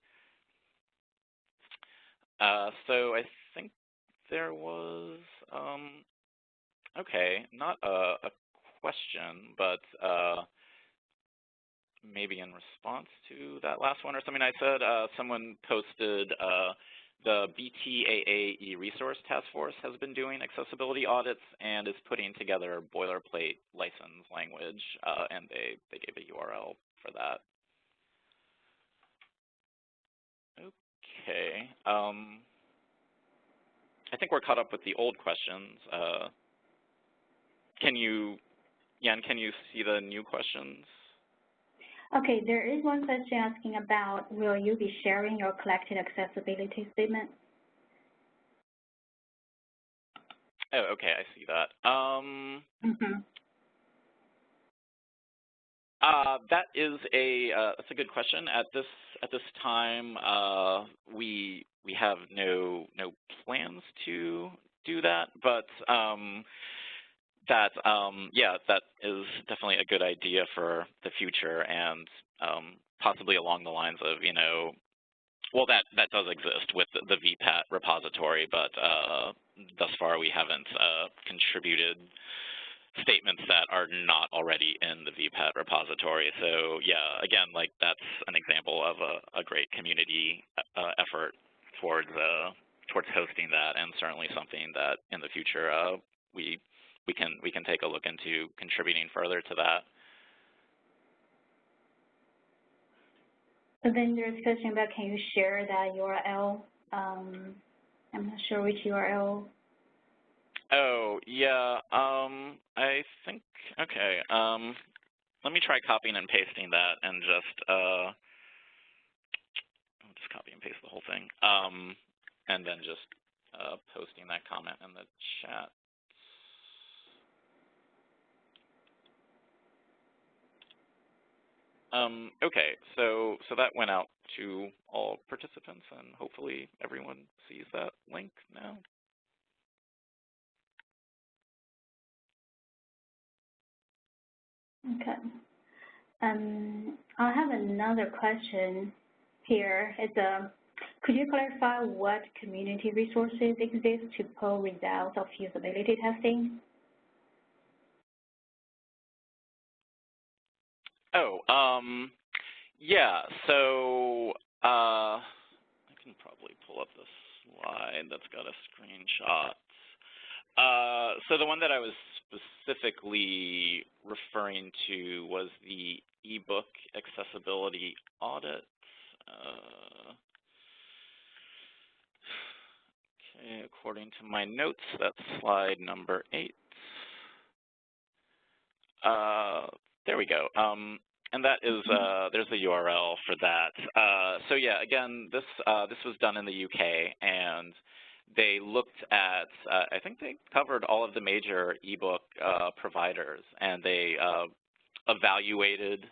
Uh, so I think there was, um, okay, not a, a question, but uh, maybe in response to that last one or something I said, uh, someone posted uh, the BTAA e-resource task force has been doing accessibility audits and is putting together boilerplate license language, uh, and they, they gave a URL for that. Okay. Um, I think we're caught up with the old questions. Uh, can you, Yan, can you see the new questions? Okay, there is one question asking about will you be sharing your collected accessibility statement? Oh, okay, I see that. Um, mm -hmm. uh, that is a uh, that's a good question. At this at this time, uh, we we have no no plans to do that, but um, that, um, yeah, that is definitely a good idea for the future and um, possibly along the lines of, you know, well, that, that does exist with the, VPAT repository, but uh, thus far we haven't uh, contributed statements that are not already in the VPAT repository. So yeah, again, like that's an example of a, a great community uh, effort towards uh, towards hosting that, and certainly something that in the future uh, we we can we can take a look into contributing further to that. So then there's a question about can you share that URL? Um, I'm not sure which URL. Oh, yeah. Um, I think, okay. Um, let me try copying and pasting that and just, uh, I'll just copy and paste the whole thing. Um, and then just uh, posting that comment in the chat. Um, okay, so so that went out to all participants, and hopefully everyone sees that link now. Okay. Um, I have another question here. It's a, uh, could you clarify what community resources exist to pull results of usability testing? Oh, um, yeah. So uh, I can probably pull up the slide that's got a screenshot. Uh, so the one that I was specifically referring to was the ebook accessibility audit. Uh, okay, according to my notes, that's slide number eight. Uh, there we go. Um, and that is, mm-hmm. uh, there's the URL for that. Uh, so yeah, again, this uh, this was done in the UK, and they looked at, uh, I think they covered all of the major ebook uh, providers, and they uh, evaluated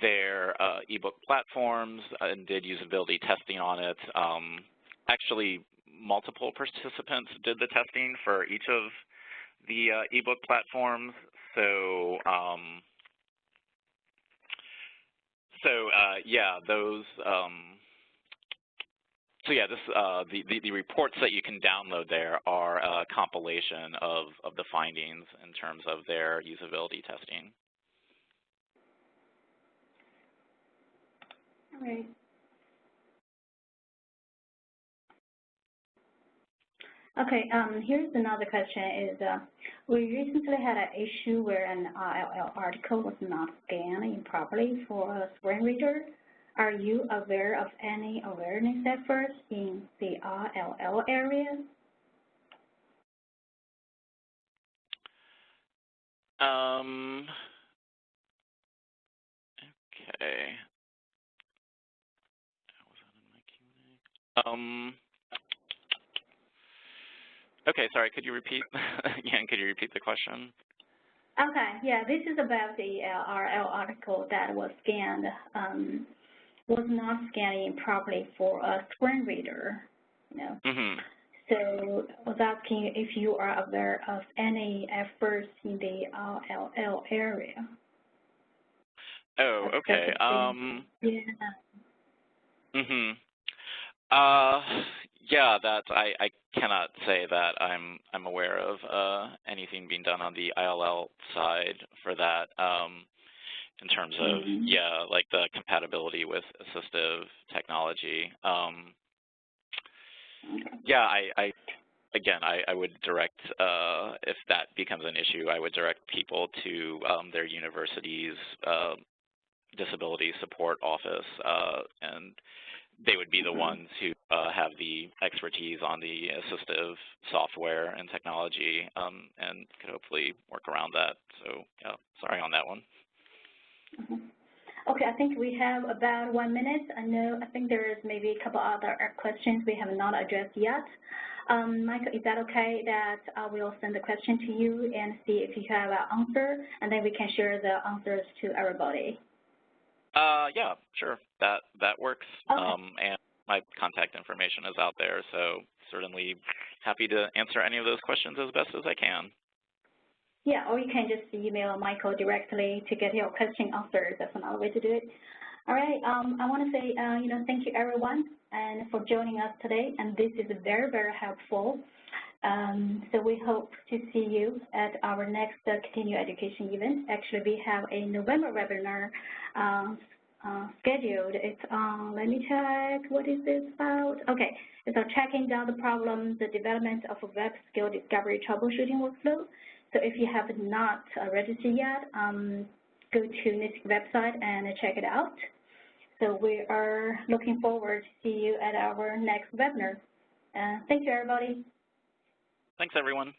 their ebook platforms and did usability testing on it. Um, actually, multiple participants did the testing for each of the ebook platforms. So um, so uh, yeah, those. Um, so yeah, this uh, the, the, the reports that you can download there are a compilation of of the findings in terms of their usability testing. All right. Okay, um, here's another question is, uh, we recently had an issue where an ILL article was not scanned improperly for a screen reader. Are you aware of any awareness efforts in the RLL area? Um, okay. Um, Okay, sorry, could you repeat [laughs] again, could you repeat the question? Okay, yeah, this is about the uh, RL article that was scanned, um, was not scanning properly for a screen reader, you know. Mm -hmm. So I was asking if you are aware of any efforts in the RLL area. Oh, okay. Um, yeah. Mm-hmm. Uh, yeah, that I, I cannot say that I'm I'm aware of uh, anything being done on the ILL side for that. Um, in terms of mm -hmm. yeah, like the compatibility with assistive technology. Um, yeah, I, I again, I, I would direct uh, if that becomes an issue, I would direct people to um, their university's uh, disability support office uh, and they would be the mm-hmm. ones who uh, have the expertise on the assistive software and technology um, and could hopefully work around that. So yeah, sorry on that one. Mm -hmm. Okay, I think we have about one minute. I know, I think there is maybe a couple other questions we have not addressed yet. Um, Michael, is that okay that I will send the question to you and see if you have an answer, and then we can share the answers to everybody? Uh, yeah, sure. That that works. Okay. Um, and my contact information is out there, so certainly happy to answer any of those questions as best as I can. Yeah, or you can just email Michael directly to get your question answered. That's another way to do it. All right, um, I want to say, uh, you know, thank you everyone and for joining us today. And this is very, very helpful. Um, so we hope to see you at our next uh, continuing education event. Actually, we have a November webinar um, uh, scheduled. It's on, let me check, what is this about? Okay, it's on tracking down the problem, the development of a web scale discovery troubleshooting workflow. So if you have not uh, registered yet, um, go to NIST website and check it out. So we are looking forward to see you at our next webinar. Uh, thank you, everybody. Thanks, everyone.